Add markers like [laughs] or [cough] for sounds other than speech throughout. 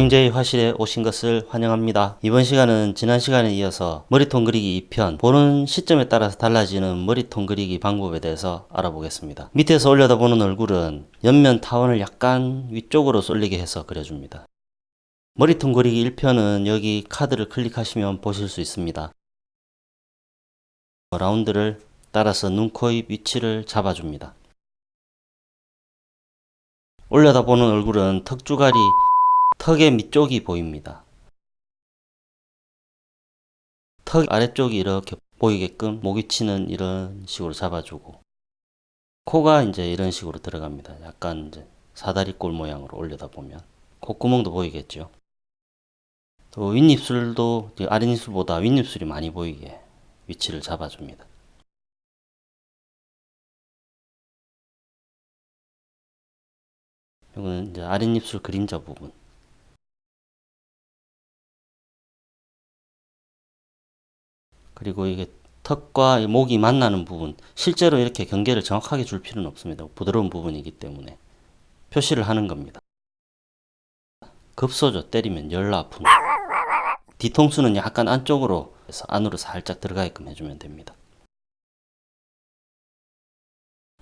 드로잉제이 화실에 오신 것을 환영합니다. 이번 시간은 지난 시간에 이어서 머리통 그리기 2편 보는 시점에 따라서 달라지는 머리통 그리기 방법에 대해서 알아보겠습니다. 밑에서 올려다보는 얼굴은 옆면 타원을 약간 위쪽으로 쏠리게 해서 그려줍니다. 머리통 그리기 1편은 여기 카드를 클릭하시면 보실 수 있습니다. 라운드를 따라서 눈, 코, 입 위치를 잡아줍니다. 올려다보는 얼굴은 턱주가리 턱의 밑쪽이 보입니다. 턱 아래쪽이 이렇게 보이게끔 목 위치는 이런 식으로 잡아주고 코가 이제 이런 식으로 들어갑니다. 약간 이제 사다리꼴 모양으로 올려다 보면 콧구멍도 보이겠죠. 또 윗입술도 아랫입술보다 윗입술이 많이 보이게 위치를 잡아줍니다. 이거는 이제 아랫입술 그림자 부분 그리고 이게 턱과 목이 만나는 부분 실제로 이렇게 경계를 정확하게 줄 필요는 없습니다. 부드러운 부분이기 때문에 표시를 하는 겁니다. 급소죠. 때리면 열 아픈 뒤통수는 약간 안쪽으로 해서 안으로 살짝 들어가게끔 해주면 됩니다.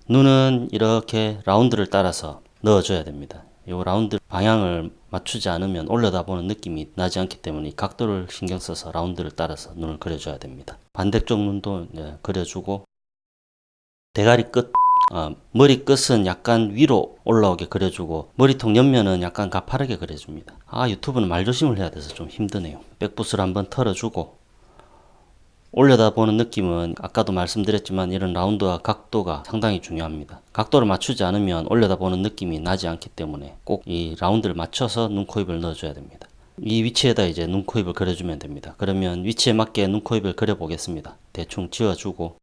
눈은 이렇게 라운드를 따라서 넣어줘야 됩니다. 이 라운드 방향을 맞추지 않으면 올려다보는 느낌이 나지 않기 때문에 각도를 신경 써서 라운드를 따라서 눈을 그려줘야 됩니다. 반대쪽 눈도 그려주고 대가리 끝 어, 머리 끝은 약간 위로 올라오게 그려주고 머리통 옆면은 약간 가파르게 그려줍니다. 아 유튜브는 말조심을 해야 돼서 좀 힘드네요. 백붓을 한번 털어주고 올려다보는 느낌은 아까도 말씀드렸지만 이런 라운드와 각도가 상당히 중요합니다. 각도를 맞추지 않으면 올려다보는 느낌이 나지 않기 때문에 꼭 이 라운드를 맞춰서 눈, 코, 입을 넣어줘야 됩니다. 이 위치에다 이제 눈, 코, 입을 그려주면 됩니다. 그러면 위치에 맞게 눈, 코, 입을 그려보겠습니다. 대충 지어주고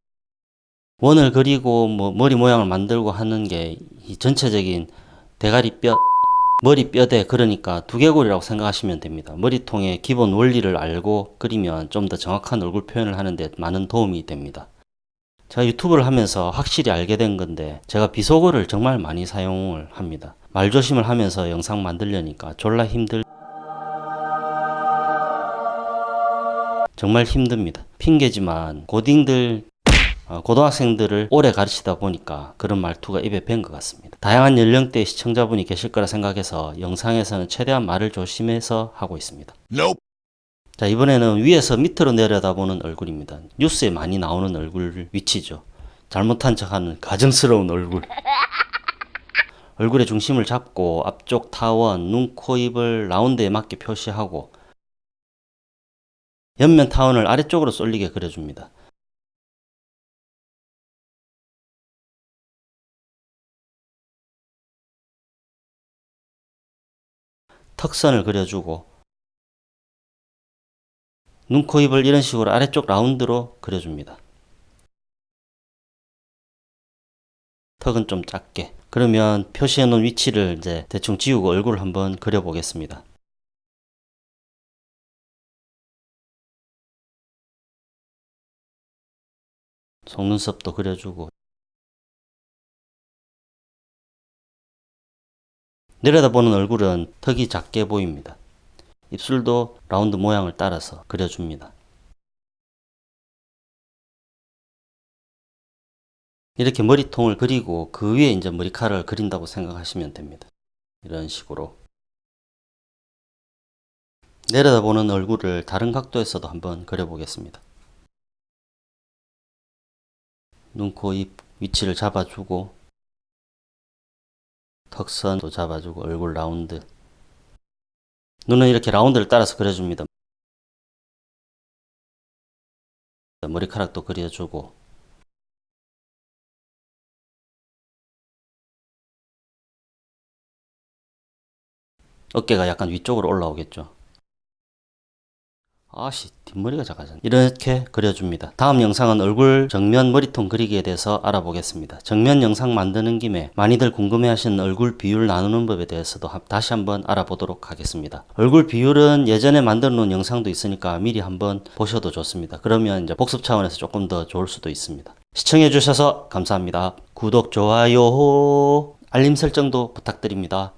원을 그리고 뭐 머리 모양을 만들고 하는 게 이 전체적인 대가리 뼈 머리 뼈대 그러니까 두개골이라고 생각하시면 됩니다. 머리통의 기본 원리를 알고 그리면 좀 더 정확한 얼굴 표현을 하는데 많은 도움이 됩니다. 제가 유튜브를 하면서 확실히 알게 된 건데 제가 비속어를 정말 많이 사용을 합니다. 말조심을 하면서 영상 만들려니까 졸라 힘들 정말 힘듭니다. 핑계지만 고딩들 어, 고등학생들을 오래 가르치다 보니까 그런 말투가 입에 밴 것 같습니다. 다양한 연령대의 시청자분이 계실 거라 생각해서 영상에서는 최대한 말을 조심해서 하고 있습니다. Nope. 자 이번에는 위에서 밑으로 내려다보는 얼굴입니다. 뉴스에 많이 나오는 얼굴 위치죠. 잘못한 척하는 가정스러운 얼굴. [laughs] 얼굴의 중심을 잡고 앞쪽 타원, 눈, 코, 입을 라운드에 맞게 표시하고 옆면 타원을 아래쪽으로 쏠리게 그려줍니다. 턱선을 그려주고 눈, 코, 입을 이런 식으로 아래쪽 라운드로 그려줍니다. 턱은 좀 작게 그러면 표시해 놓은 위치를 이제 대충 지우고 얼굴을 한번 그려 보겠습니다. 속눈썹도 그려주고 내려다보는 얼굴은 턱이 작게 보입니다. 입술도 라운드 모양을 따라서 그려줍니다. 이렇게 머리통을 그리고 그 위에 이제 머리카락을 그린다고 생각하시면 됩니다. 이런 식으로 내려다보는 얼굴을 다른 각도에서도 한번 그려보겠습니다. 눈, 코, 입 위치를 잡아주고 턱선도 잡아주고 얼굴 라운드 눈은 이렇게 라운드를 따라서 그려줍니다. 머리카락도 그려주고 어깨가 약간 위쪽으로 올라오겠죠. 아씨 뒷머리가 작아졌네. 이렇게 그려줍니다. 다음 영상은 얼굴 정면 머리통 그리기에 대해서 알아보겠습니다. 정면 영상 만드는 김에 많이들 궁금해 하시는 얼굴 비율 나누는 법에 대해서도 다시 한번 알아보도록 하겠습니다. 얼굴 비율은 예전에 만들어 놓은 영상도 있으니까 미리 한번 보셔도 좋습니다. 그러면 이제 복습 차원에서 조금 더 좋을 수도 있습니다. 시청해 주셔서 감사합니다. 구독 좋아요 알림 설정도 부탁드립니다